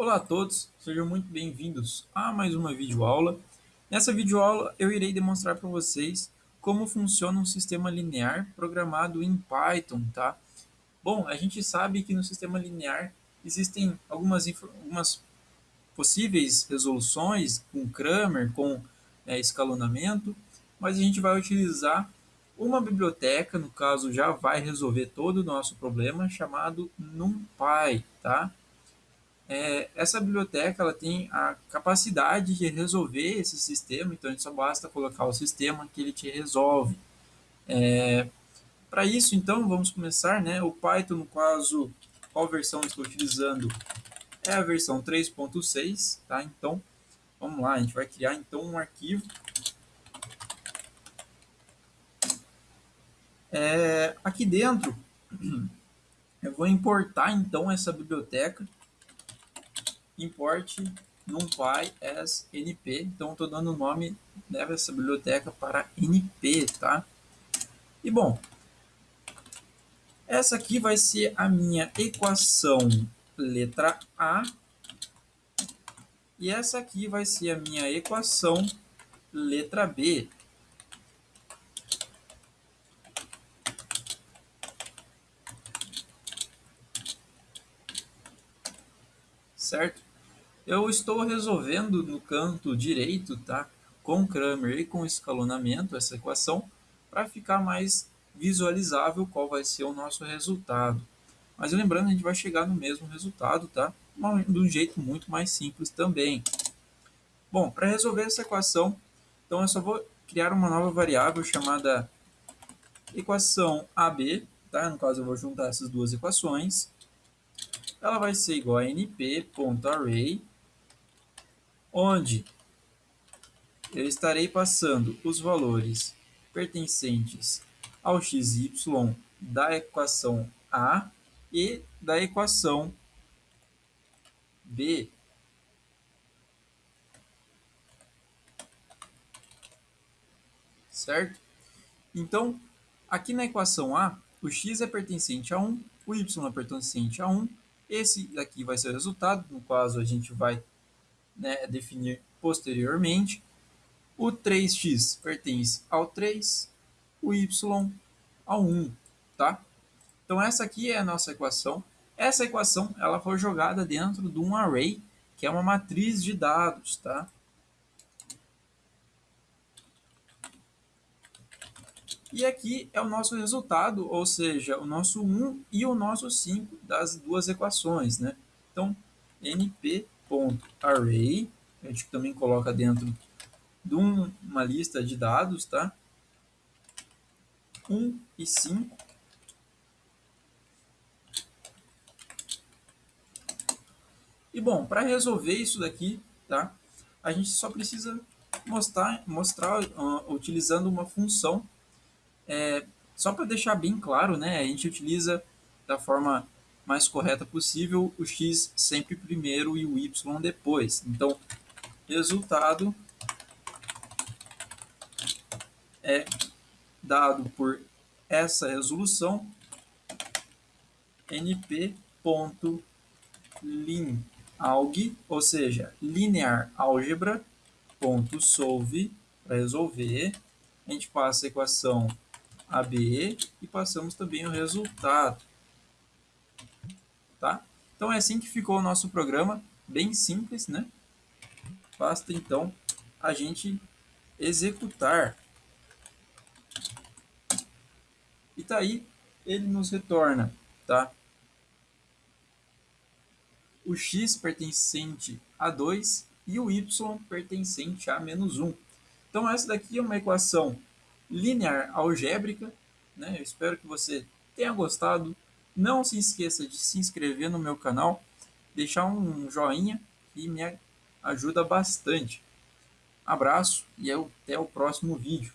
Olá a todos, sejam muito bem-vindos a mais uma videoaula. Nessa videoaula eu irei demonstrar para vocês como funciona um sistema linear programado em Python, tá? Bom, a gente sabe que no sistema linear existem algumas, algumas possíveis resoluções com Kramer, com é, escalonamento, mas a gente vai utilizar uma biblioteca, no caso já vai resolver todo o nosso problema, chamado NumPy, tá? É, essa biblioteca ela tem a capacidade de resolver esse sistema, então só basta colocar o sistema que ele te resolve. É, Para isso, então, vamos começar, né? O Python, no caso, qual versão estou utilizando? É a versão 3.6, tá? Então, vamos lá, a gente vai criar então um arquivo. É, aqui dentro, eu vou importar então essa biblioteca import numpy as np. Então, estou dando o nome dessa biblioteca para np, tá? E bom, essa aqui vai ser a minha equação letra A. E essa aqui vai ser a minha equação letra B. Certo? Eu estou resolvendo no canto direito, tá? Com Kramer e com escalonamento, essa equação, para ficar mais visualizável qual vai ser o nosso resultado. Mas lembrando, a gente vai chegar no mesmo resultado, tá? De um jeito muito mais simples também. Bom, para resolver essa equação, então eu só vou criar uma nova variável chamada equação AB, tá? No caso, eu vou juntar essas duas equações. Ela vai ser igual a np.array onde eu estarei passando os valores pertencentes ao xy da equação A e da equação B. Certo? Então, aqui na equação A, o x é pertencente a 1, o y é pertencente a 1, esse aqui vai ser o resultado, no caso a gente vai né, definir posteriormente. O 3x pertence ao 3, o y ao 1, tá? Então essa aqui é a nossa equação. Essa equação ela foi jogada dentro de um array, que é uma matriz de dados, tá? E aqui é o nosso resultado, ou seja, o nosso 1 e o nosso 5 das duas equações, né? Então, np array, a gente também coloca dentro de uma lista de dados, tá? 1 e 5. E bom, para resolver isso daqui, tá? A gente só precisa mostrar, mostrar uh, utilizando uma função. É, só para deixar bem claro, né? A gente utiliza da forma mais correta possível, o x sempre primeiro e o y depois. Então, resultado é dado por essa resolução np.linalg, ou seja, linear álgebra ponto solve para resolver. A gente passa a equação AB e passamos também o resultado tá? Então é assim que ficou o nosso programa, bem simples, né? Basta então a gente executar. E tá aí, ele nos retorna, tá? O x pertencente a 2 e o y pertencente a menos 1. Então essa daqui é uma equação linear algébrica, né? Eu espero que você tenha gostado. Não se esqueça de se inscrever no meu canal, deixar um joinha que me ajuda bastante. Abraço e até o próximo vídeo.